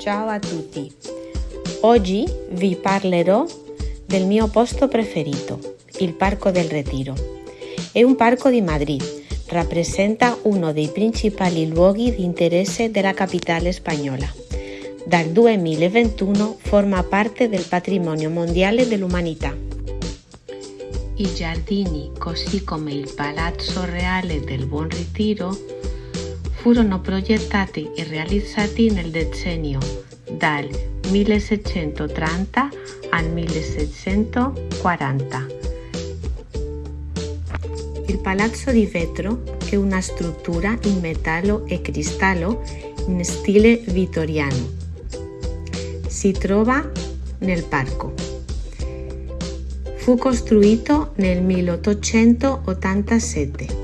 Ciao a tutti! Oggi vi parlerò del mio posto preferito, il Parco del Retiro. È un parco di Madrid, rappresenta uno dei principali luoghi di interesse della capitale spagnola. Dal 2021 forma parte del patrimonio mondiale dell'umanità. I giardini, così come il Palazzo Reale del Buon Ritiro, furono progettati e realizzati nel decennio dal 1630 al 1640. Il Palazzo di Vetro è una struttura in metallo e cristallo in stile vittoriano. Si trova nel parco. Fu costruito nel 1887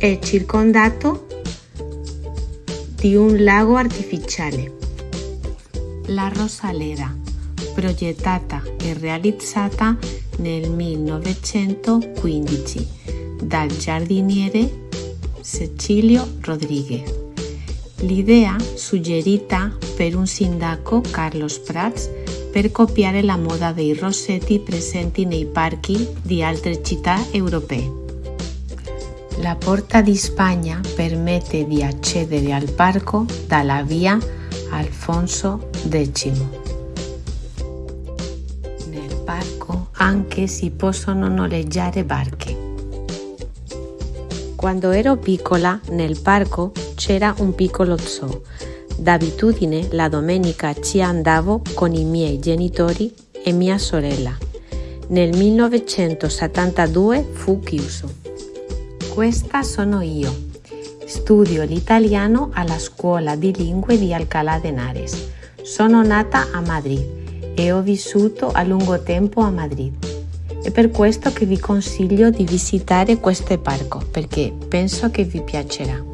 è circondato di un lago artificiale. La Rosalera, progettata e realizzata nel 1915 dal giardiniere Cecilio Rodriguez. L'idea suggerita per un sindaco Carlos Prats per copiare la moda dei rossetti presenti nei parchi di altre città europee. La Porta di Spagna permette di accedere al parco dalla via Alfonso X. Nel parco anche si possono noleggiare barche. Quando ero piccola nel parco c'era un piccolo zoo. D'abitudine la domenica ci andavo con i miei genitori e mia sorella. Nel 1972 fu chiuso. Questa sono io. Studio l'italiano alla scuola di lingue di Alcalá de Henares. Sono nata a Madrid e ho vissuto a lungo tempo a Madrid. È per questo che vi consiglio di visitare questo parco perché penso che vi piacerà.